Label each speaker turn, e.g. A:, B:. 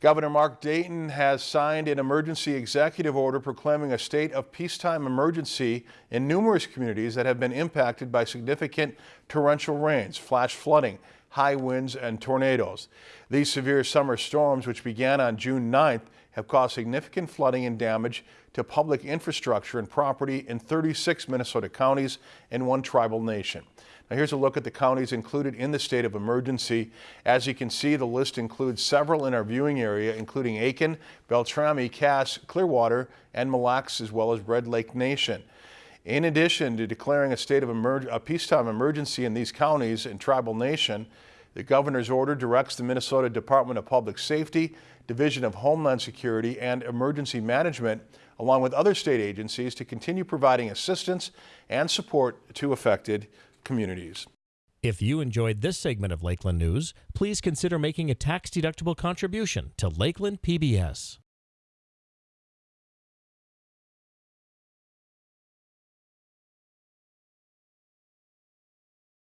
A: Governor Mark Dayton has signed an emergency executive order proclaiming a state of peacetime emergency in numerous communities that have been impacted by significant torrential rains, flash flooding, high winds, and tornadoes. These severe summer storms, which began on June 9th, have caused significant flooding and damage to public infrastructure and property in 36 Minnesota counties and one tribal nation. Now here's a look at the counties included in the state of emergency. As you can see, the list includes several in our viewing area, including Aitkin, Beltrami, Cass, Clearwater, and Mille Lacs, as well as Red Lake Nation. In addition to declaring a state of a peacetime emergency in these counties and tribal nation, the governor's order directs the Minnesota Department of Public Safety, Division of Homeland Security, and Emergency Management, along with other state agencies, to continue providing assistance and support to affected communities.
B: If you enjoyed this segment of Lakeland News, please consider making a tax-deductible contribution to Lakeland PBS.